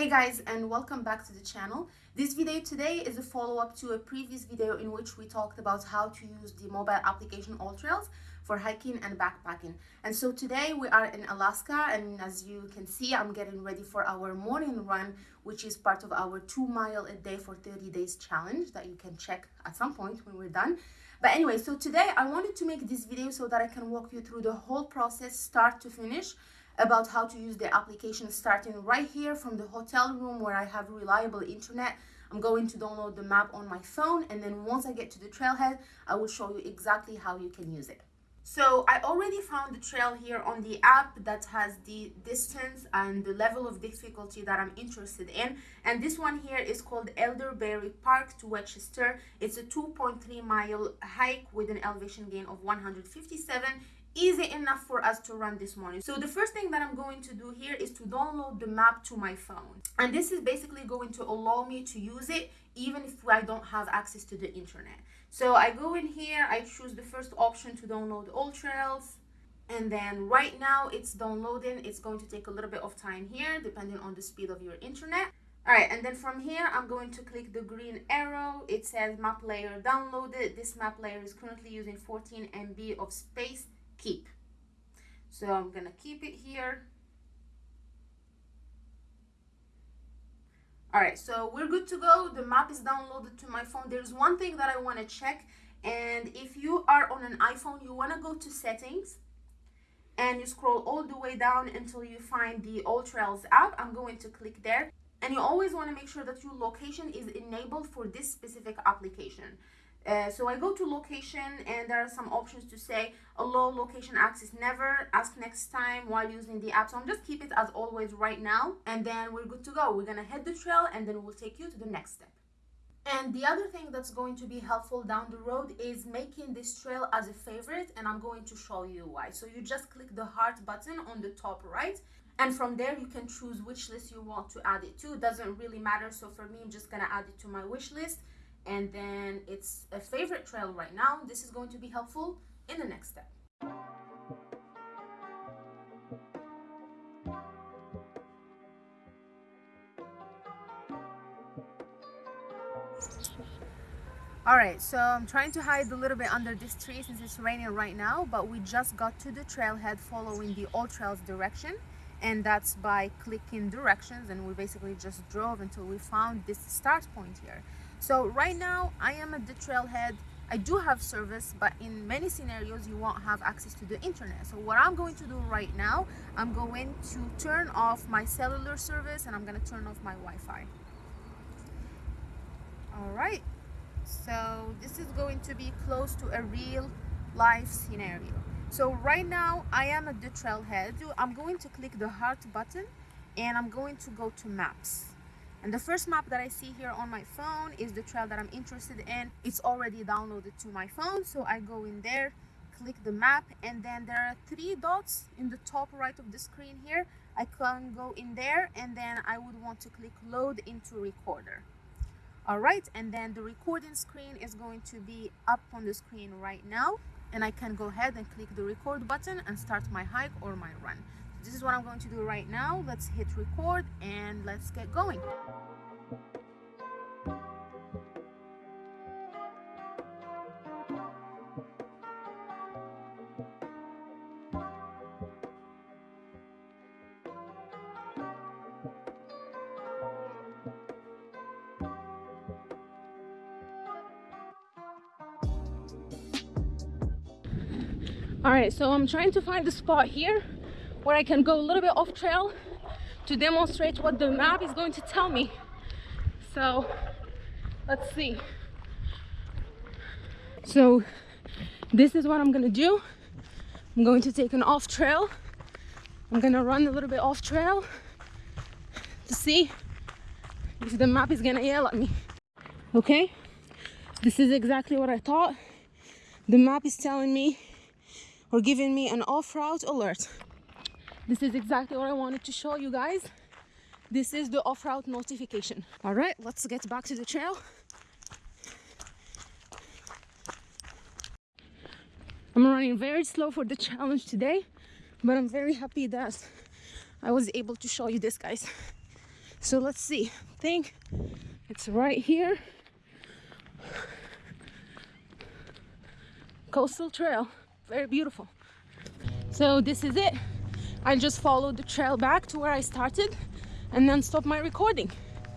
Hey guys and welcome back to the channel. This video today is a follow-up to a previous video in which we talked about how to use the mobile application AllTrails for hiking and backpacking. And so today we are in Alaska and as you can see I'm getting ready for our morning run which is part of our 2 mile a day for 30 days challenge that you can check at some point when we're done. But anyway, so today I wanted to make this video so that I can walk you through the whole process start to finish about how to use the application starting right here from the hotel room where I have reliable internet. I'm going to download the map on my phone and then once I get to the trailhead, I will show you exactly how you can use it. So I already found the trail here on the app that has the distance and the level of difficulty that I'm interested in. And this one here is called Elderberry Park to Westchester. It's a 2.3 mile hike with an elevation gain of 157 easy enough for us to run this morning? So the first thing that i'm going to do here is to download the map to my phone. And this is basically going to allow me to use it even if i don't have access to the internet. So i go in here i choose the first option to download all trails. And then right now it's downloading. It's going to take a little bit of time here depending on the speed of your internet. All right and then from here i'm going to click the green arrow. It says map layer downloaded. This map layer is currently using 14 mb of space keep. So I'm gonna keep it here. All right, so we're good to go. The map is downloaded to my phone. There's one thing that I wanna check. And if you are on an iPhone, you wanna go to settings and you scroll all the way down until you find the AllTrails app. I'm going to click there. And you always wanna make sure that your location is enabled for this specific application. Uh, so I go to location and there are some options to say allow location access never, ask next time while using the app. So I'm just keep it as always right now and then we're good to go. We're gonna head the trail and then we'll take you to the next step. And the other thing that's going to be helpful down the road is making this trail as a favorite and I'm going to show you why. So you just click the heart button on the top right and from there you can choose which list you want to add it to. It doesn't really matter. So for me, I'm just gonna add it to my wish list and then it's a favorite trail right now. This is going to be helpful in the next step. All right so i'm trying to hide a little bit under this tree since it's raining right now but we just got to the trailhead following the AllTrails direction and that's by clicking directions and we basically just drove until we found this start point here so right now I am at the trailhead. I do have service, but in many scenarios you won't have access to the internet. So what I'm going to do right now, I'm going to turn off my cellular service and I'm going to turn off my Wi-Fi. All right. So this is going to be close to a real life scenario. So right now I am at the trailhead. I'm going to click the heart button and I'm going to go to maps and the first map that I see here on my phone is the trail that I'm interested in. It's already downloaded to my phone so I go in there click the map and then there are three dots in the top right of the screen here. I can go in there and then I would want to click load into recorder. All right and then the recording screen is going to be up on the screen right now and I can go ahead and click the record button and start my hike or my run this is what I'm going to do right now. Let's hit record and let's get going. All right so i'm trying to find the spot here where I can go a little bit off trail to demonstrate what the map is going to tell me. So let's see. So this is what I'm gonna do. I'm going to take an off trail. I'm gonna run a little bit off trail to see if the map is gonna yell at me. Okay, this is exactly what I thought. The map is telling me or giving me an off-route alert this is exactly what I wanted to show you guys this is the off-route notification all right let's get back to the trail I'm running very slow for the challenge today but I'm very happy that I was able to show you this guys So let's see. I think it's right here. Coastal Trail. Very beautiful. So this is it. I just followed the trail back to where I started and then stop my recording.